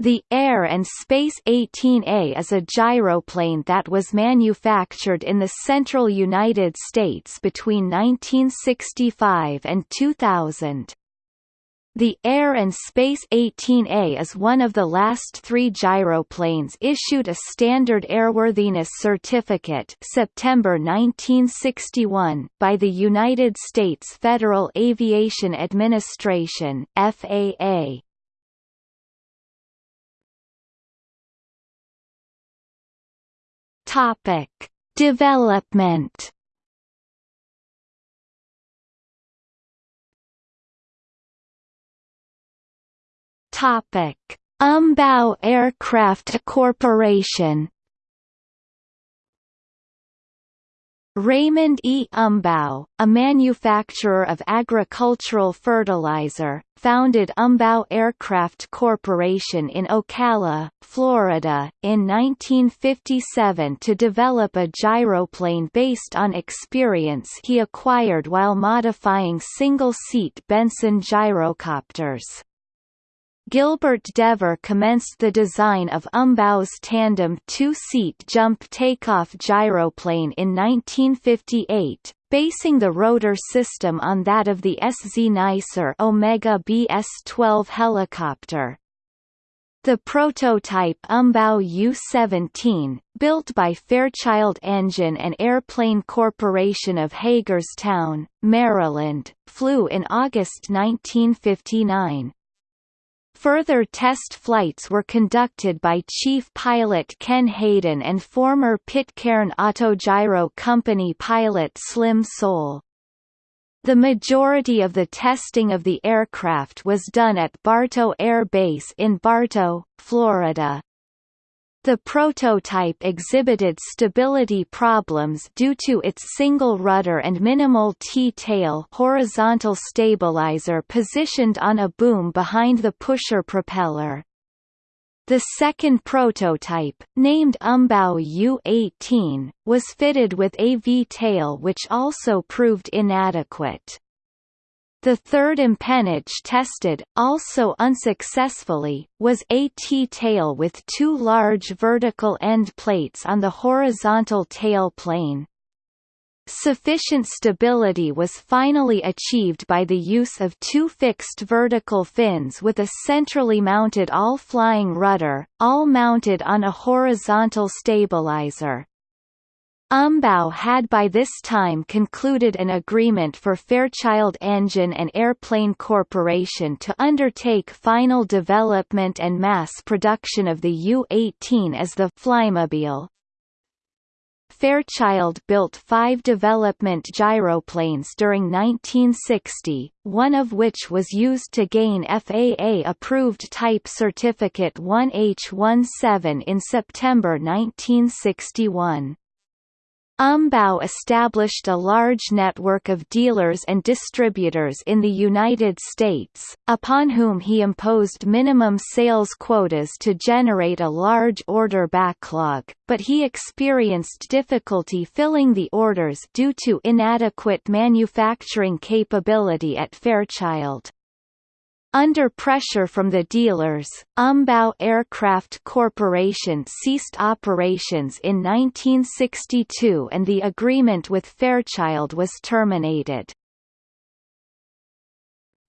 The Air and Space 18A is a gyroplane that was manufactured in the central United States between 1965 and 2000. The Air and Space 18A is one of the last three gyroplanes issued a Standard Airworthiness Certificate September 1961 by the United States Federal Aviation Administration FAA. Topic: Development. Topic: Umbaugh Aircraft Corporation Raymond E. Umbaugh, a manufacturer of agricultural fertilizer, founded Umbaugh Aircraft Corporation in Ocala, Florida, in 1957 to develop a gyroplane based on experience he acquired while modifying single-seat Benson gyrocopters. Gilbert Devore commenced the design of Umbaugh's tandem two-seat jump takeoff gyroplane in 1958, basing the rotor system on that of the Sznycer Omega BS-12 helicopter. The prototype Umbaugh U-17, built by Fairchild Engine and Airplane Corporation of Hagerstown, Maryland, flew in August 1959. Further test flights were conducted by Chief Pilot Ken Hayden and former Pitcairn Autogiro Company pilot Slim Soule. The majority of the testing of the aircraft was done at Bartow Air Base in Bartow, Florida. The prototype exhibited stability problems due to its single rudder and minimal T-tail horizontal stabilizer positioned on a boom behind the pusher propeller. The second prototype, named Umbaugh U-18, was fitted with a V-tail which also proved inadequate. The third empennage tested, also unsuccessfully, was a T-tail with two large vertical end plates on the horizontal tail plane. Sufficient stability was finally achieved by the use of two fixed vertical fins with a centrally mounted all-flying rudder, all mounted on a horizontal stabilizer. Umbaugh had by this time concluded an agreement for Fairchild Engine and Airplane Corporation to undertake final development and mass production of the U-18 as the Flymobile. Fairchild built five development gyroplanes during 1960, one of which was used to gain FAA-approved Type Certificate 1H17 in September 1961. Umbaugh established a large network of dealers and distributors in the United States, upon whom he imposed minimum sales quotas to generate a large order backlog, but he experienced difficulty filling the orders due to inadequate manufacturing capability at Fairchild. Under pressure from the dealers, Umbaugh Aircraft Corporation ceased operations in 1962 and the agreement with Fairchild was terminated.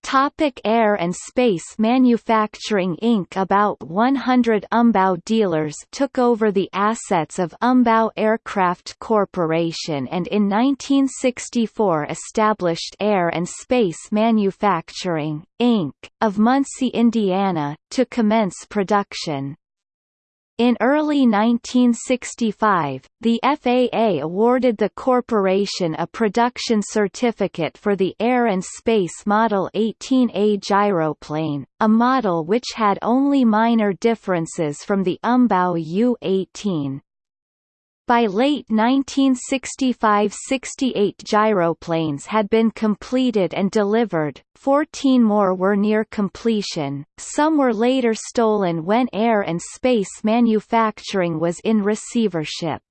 Topic Air and Space Manufacturing Inc. About 100 Umbaugh dealers took over the assets of Umbaugh Aircraft Corporation and in 1964 established Air and Space Manufacturing, Inc., of Muncie, Indiana, to commence production. In early 1965, the FAA awarded the corporation a production certificate for the Air and Space Model 18A gyroplane, a model which had only minor differences from the Umbaugh U-18. By late 1965–68 gyroplanes had been completed and delivered, 14 more were near completion, some were later stolen when air and space manufacturing was in receivership.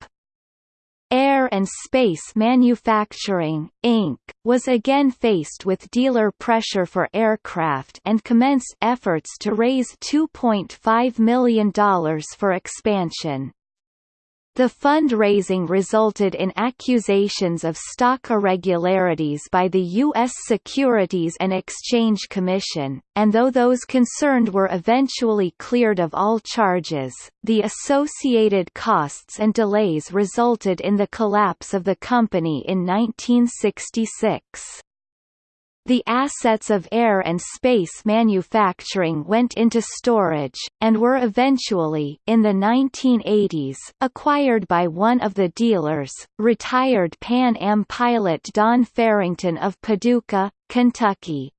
Air Air and Space Manufacturing, Inc., was again faced with dealer pressure for aircraft and commenced efforts to raise $2.5 million for expansion. The fundraising resulted in accusations of stock irregularities by the U.S. Securities and Exchange Commission, and though those concerned were eventually cleared of all charges, the associated costs and delays resulted in the collapse of the company in 1966. The assets of air and space manufacturing went into storage, and were eventually in the 1980s acquired by one of the dealers, retired Pan Am pilot Don Farrington of Paducah, Kentucky.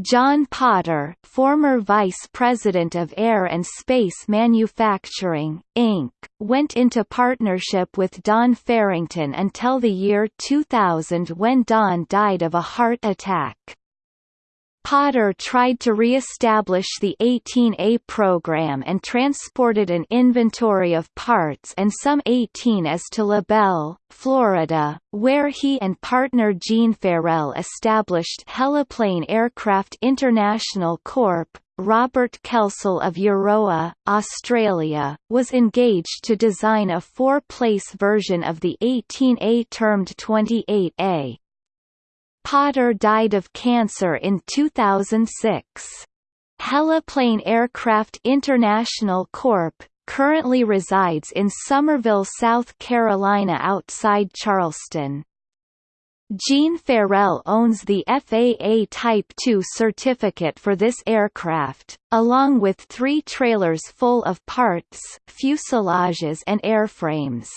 John Potter, former vice president of Air and Space Manufacturing, Inc., went into partnership with Don Farrington until the year 2000 when Don died of a heart attack. Potter tried to re-establish the 18A program and transported an inventory of parts and some 18As to LaBelle, Florida, where he and partner Gene Farrell established Heliplane Aircraft International Corp. Robert Kelsall of Euroa, Australia, was engaged to design a four-place version of the 18A termed 28A. Potter died of cancer in 2006. Heliplane Aircraft International Corp. currently resides in Summerville, South Carolina outside Charleston. Gene Farrell owns the FAA Type II certificate for this aircraft, along with three trailers full of parts, fuselages and airframes.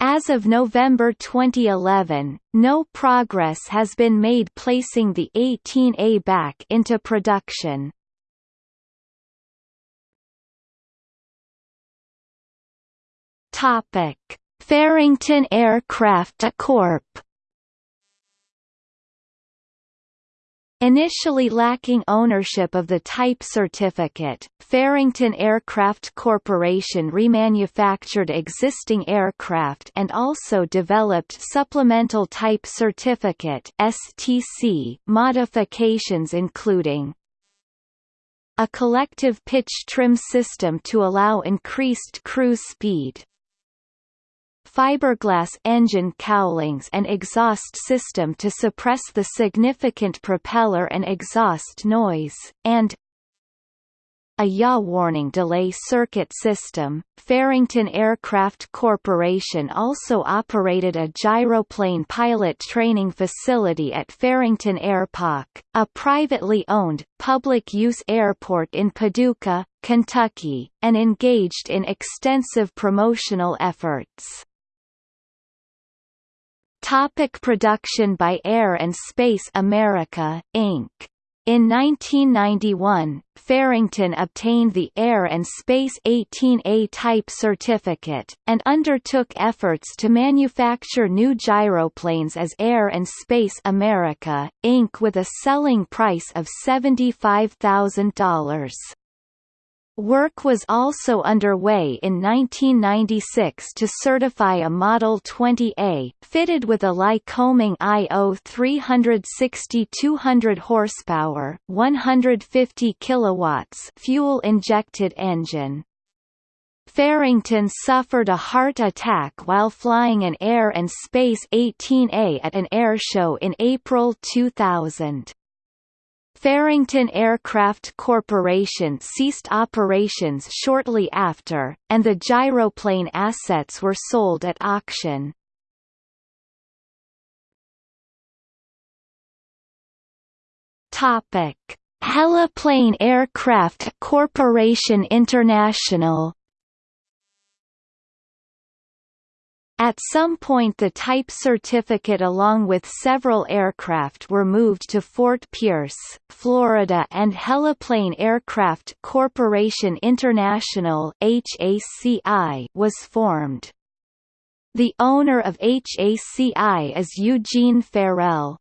As of November 2011, no progress has been made placing the 18A back into production. Topic: Farrington Aircraft Corp. Initially lacking ownership of the type certificate, Farrington Aircraft Corporation remanufactured existing aircraft and also developed supplemental type certificate (STC) modifications including a collective pitch trim system to allow increased cruise speed, fiberglass engine cowlings and exhaust system to suppress the significant propeller and exhaust noise, and a yaw warning delay circuit system. Farrington Aircraft Corporation also operated a gyroplane pilot training facility at Farrington Airpark, a privately owned, public-use airport in Paducah, Kentucky, and engaged in extensive promotional efforts. Topic production by Air and Space America, Inc. In 1991, Farrington obtained the Air and Space 18A type certificate, and undertook efforts to manufacture new gyroplanes as Air and Space America, Inc. with a selling price of $75,000. Work was also underway in 1996 to certify a Model 20A, fitted with a Lycoming IO 360 200 horsepower, 150 kilowatts fuel-injected engine. Farrington suffered a heart attack while flying an Air and Space 18A at an airshow in April 2000. Farrington Aircraft Corporation ceased operations shortly after, and the gyroplane assets were sold at auction. Topic: Heliplane Aircraft Corporation International At some point the type certificate along with several aircraft were moved to Fort Pierce, Florida and Heliplane Aircraft Corporation International was formed. The owner of HACI is Eugene Farrell.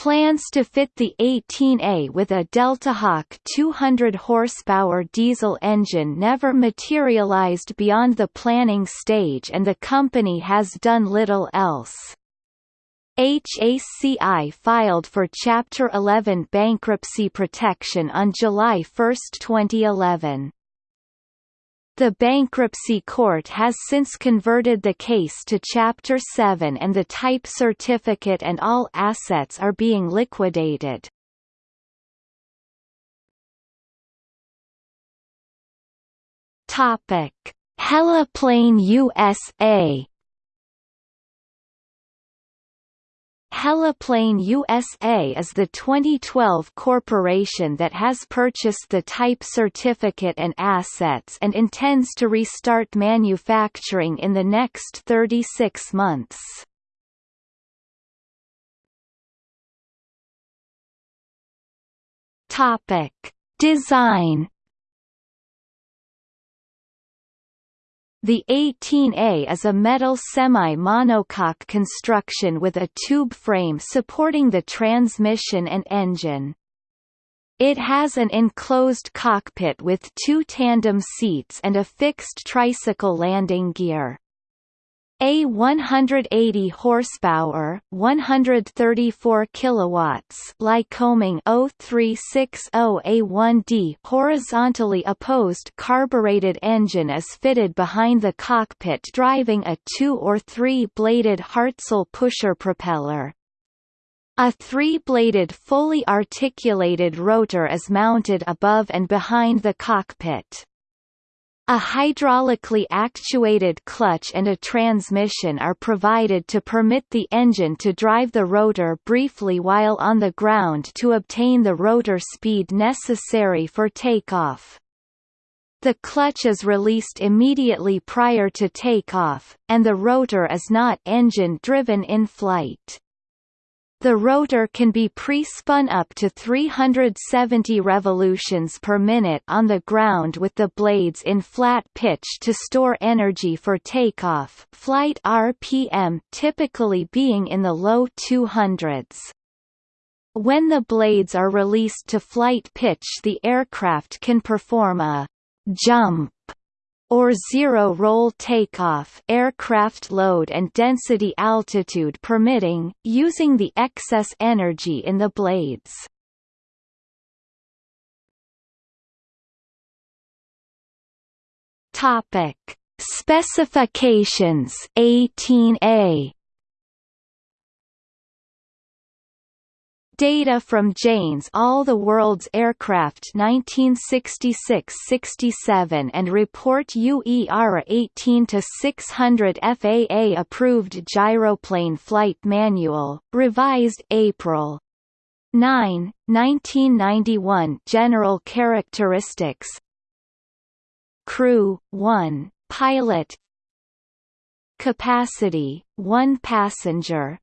Plans to fit the 18A with a Deltahawk 200 horsepower diesel engine never materialized beyond the planning stage and the company has done little else. HACI filed for Chapter 11 bankruptcy protection on July 1, 2011. The bankruptcy court has since converted the case to Chapter 7 and the type certificate and all assets are being liquidated. Topic: Heliplane USA Heliplane USA is the 2012 corporation that has purchased the type certificate and assets and intends to restart manufacturing in the next 36 months. Topic: Design The 18A is a metal semi-monocoque construction with a tube frame supporting the transmission and engine. It has an enclosed cockpit with two tandem seats and a fixed tricycle landing gear. A 180 horsepower, 134 kilowatts Lycoming 0360A1D horizontally opposed carbureted engine is fitted behind the cockpit driving a 2 or 3-bladed Hartzell pusher propeller. A three-bladed fully articulated rotor is mounted above and behind the cockpit. A hydraulically actuated clutch and a transmission are provided to permit the engine to drive the rotor briefly while on the ground to obtain the rotor speed necessary for takeoff. The clutch is released immediately prior to takeoff, and the rotor is not engine-driven in flight. The rotor can be pre-spun up to 370 revolutions per minute on the ground with the blades in flat pitch to store energy for takeoff flight RPM typically being in the low 200s. When the blades are released to flight pitch the aircraft can perform a jump or zero roll takeoff aircraft load and density altitude permitting, using the excess energy in the blades. Topic: Specifications 18A Data from Jane's All the World's Aircraft 1966-67 and Report UER 18-600 FAA Approved Gyroplane Flight Manual, revised April 9, 1991 General characteristics Crew, 1, Pilot Capacity, 1 passenger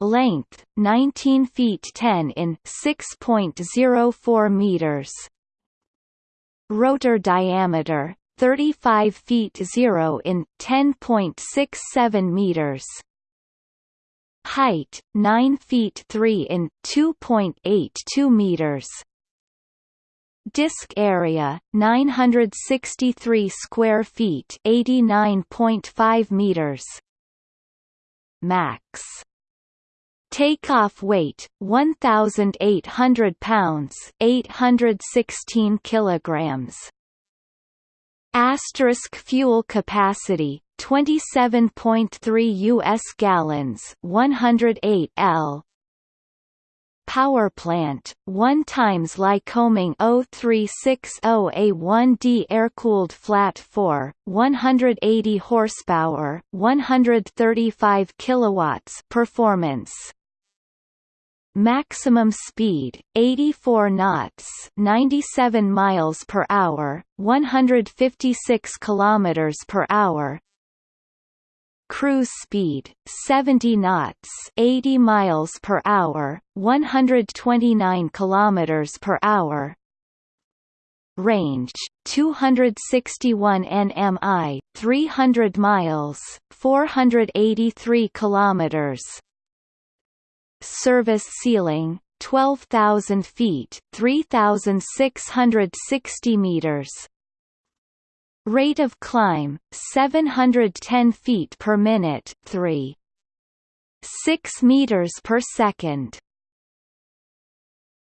Length 19 feet 10 in 6.04 meters. Rotor diameter 35 feet 0 in 10.67 meters. Height 9 feet 3 in 2.82 meters. Disk area 963 square feet 89.5 meters. Max Takeoff weight 1800 pounds, 816 kilograms. Asterisk fuel capacity 27.3 US gallons, 108 L. Power plant, 1 times Lycoming 0360A1D air-cooled flat 4, 180 horsepower, 135 kilowatts performance Maximum speed 84 knots, 97 miles per hour, 156 kilometers per hour. Cruise speed 70 knots, 80 miles per hour, 129 kilometers per hour. Range 261 nmi, 300 miles, 483 kilometers. Service ceiling 12,000 feet 3,660 meters. Rate of climb 710 feet per minute 3 6 meters per second